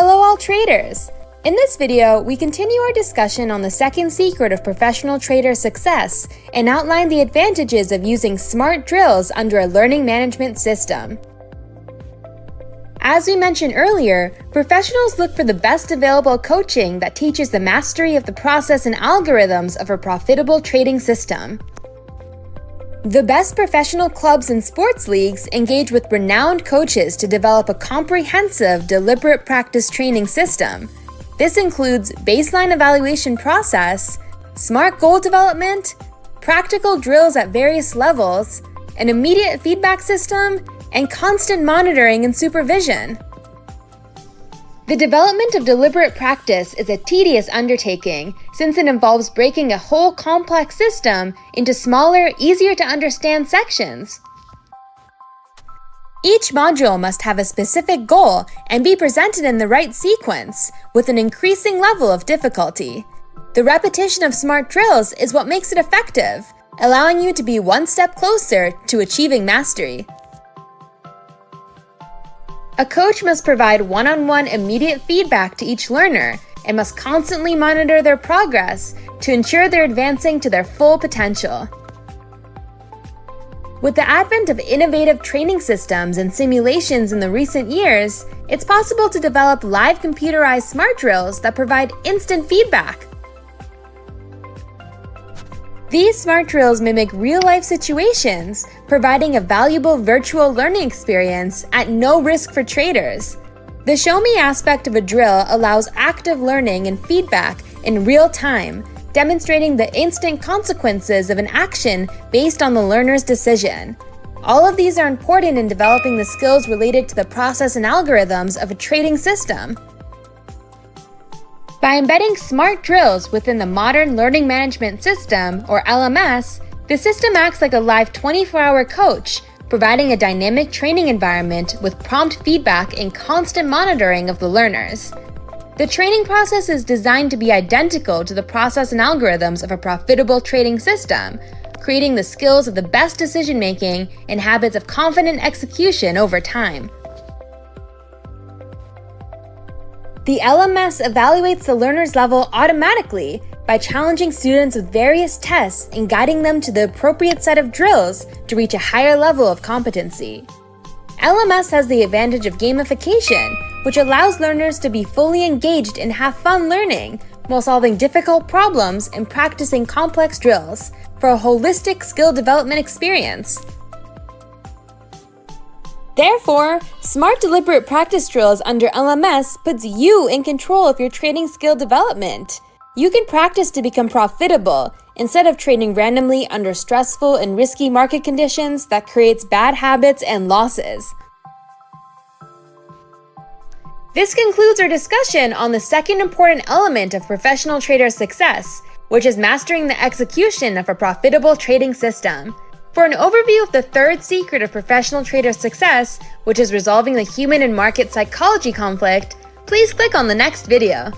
Hello all traders! In this video, we continue our discussion on the second secret of professional trader success and outline the advantages of using smart drills under a learning management system. As we mentioned earlier, professionals look for the best available coaching that teaches the mastery of the process and algorithms of a profitable trading system. The best professional clubs and sports leagues engage with renowned coaches to develop a comprehensive, deliberate practice training system. This includes baseline evaluation process, smart goal development, practical drills at various levels, an immediate feedback system, and constant monitoring and supervision. The development of deliberate practice is a tedious undertaking since it involves breaking a whole complex system into smaller, easier to understand sections. Each module must have a specific goal and be presented in the right sequence, with an increasing level of difficulty. The repetition of smart drills is what makes it effective, allowing you to be one step closer to achieving mastery. A coach must provide one-on-one -on -one immediate feedback to each learner and must constantly monitor their progress to ensure they're advancing to their full potential. With the advent of innovative training systems and simulations in the recent years, it's possible to develop live computerized smart drills that provide instant feedback. These smart drills mimic real-life situations, providing a valuable virtual learning experience at no risk for traders. The Show Me aspect of a drill allows active learning and feedback in real time, demonstrating the instant consequences of an action based on the learner's decision. All of these are important in developing the skills related to the process and algorithms of a trading system. By embedding smart drills within the Modern Learning Management System, or LMS, the system acts like a live 24-hour coach, providing a dynamic training environment with prompt feedback and constant monitoring of the learners. The training process is designed to be identical to the process and algorithms of a profitable trading system, creating the skills of the best decision-making and habits of confident execution over time. The LMS evaluates the learner's level automatically by challenging students with various tests and guiding them to the appropriate set of drills to reach a higher level of competency. LMS has the advantage of gamification, which allows learners to be fully engaged and have fun learning while solving difficult problems and practicing complex drills for a holistic skill development experience. Therefore, smart deliberate practice drills under LMS puts you in control of your trading skill development. You can practice to become profitable instead of trading randomly under stressful and risky market conditions that creates bad habits and losses. This concludes our discussion on the second important element of professional trader success, which is mastering the execution of a profitable trading system. For an overview of the third secret of professional trader success, which is resolving the human and market psychology conflict, please click on the next video.